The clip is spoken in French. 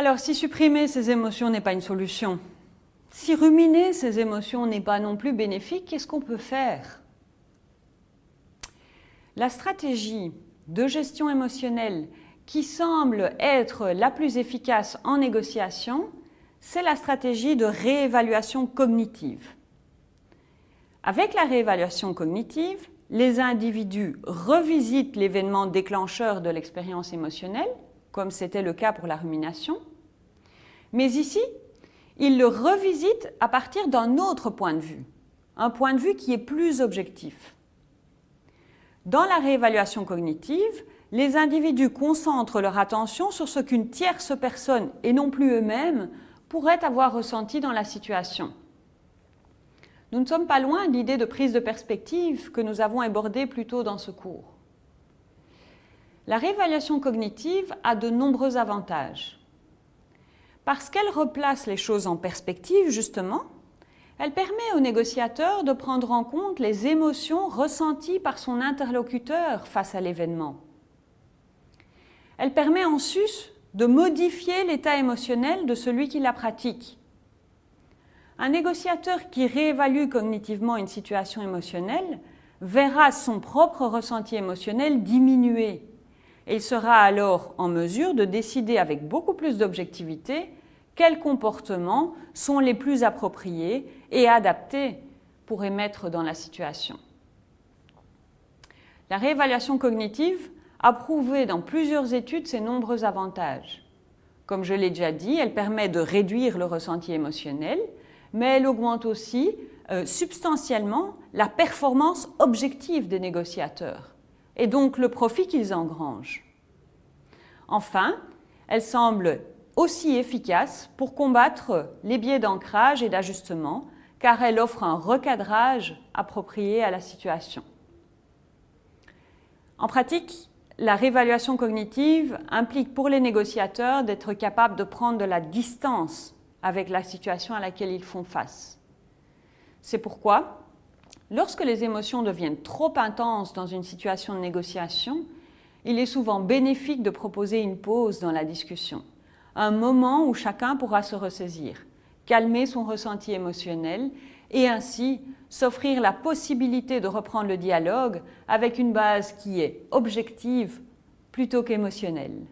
Alors, si supprimer ces émotions n'est pas une solution, si ruminer ces émotions n'est pas non plus bénéfique, qu'est-ce qu'on peut faire? La stratégie de gestion émotionnelle qui semble être la plus efficace en négociation, c'est la stratégie de réévaluation cognitive. Avec la réévaluation cognitive, les individus revisitent l'événement déclencheur de l'expérience émotionnelle, comme c'était le cas pour la rumination, mais ici, ils le revisitent à partir d'un autre point de vue, un point de vue qui est plus objectif. Dans la réévaluation cognitive, les individus concentrent leur attention sur ce qu'une tierce personne, et non plus eux-mêmes, pourrait avoir ressenti dans la situation. Nous ne sommes pas loin de l'idée de prise de perspective que nous avons abordée plus tôt dans ce cours. La réévaluation cognitive a de nombreux avantages. Parce qu'elle replace les choses en perspective, justement, elle permet au négociateur de prendre en compte les émotions ressenties par son interlocuteur face à l'événement. Elle permet en sus de modifier l'état émotionnel de celui qui la pratique. Un négociateur qui réévalue cognitivement une situation émotionnelle verra son propre ressenti émotionnel diminuer. Il sera alors en mesure de décider avec beaucoup plus d'objectivité quels comportements sont les plus appropriés et adaptés pour émettre dans la situation. La réévaluation cognitive a prouvé dans plusieurs études ses nombreux avantages. Comme je l'ai déjà dit, elle permet de réduire le ressenti émotionnel, mais elle augmente aussi euh, substantiellement la performance objective des négociateurs et donc le profit qu'ils engrangent. Enfin, elle semble aussi efficace pour combattre les biais d'ancrage et d'ajustement car elle offre un recadrage approprié à la situation. En pratique, la réévaluation cognitive implique pour les négociateurs d'être capables de prendre de la distance avec la situation à laquelle ils font face. C'est pourquoi, lorsque les émotions deviennent trop intenses dans une situation de négociation, il est souvent bénéfique de proposer une pause dans la discussion, un moment où chacun pourra se ressaisir, calmer son ressenti émotionnel et ainsi s'offrir la possibilité de reprendre le dialogue avec une base qui est objective plutôt qu'émotionnelle.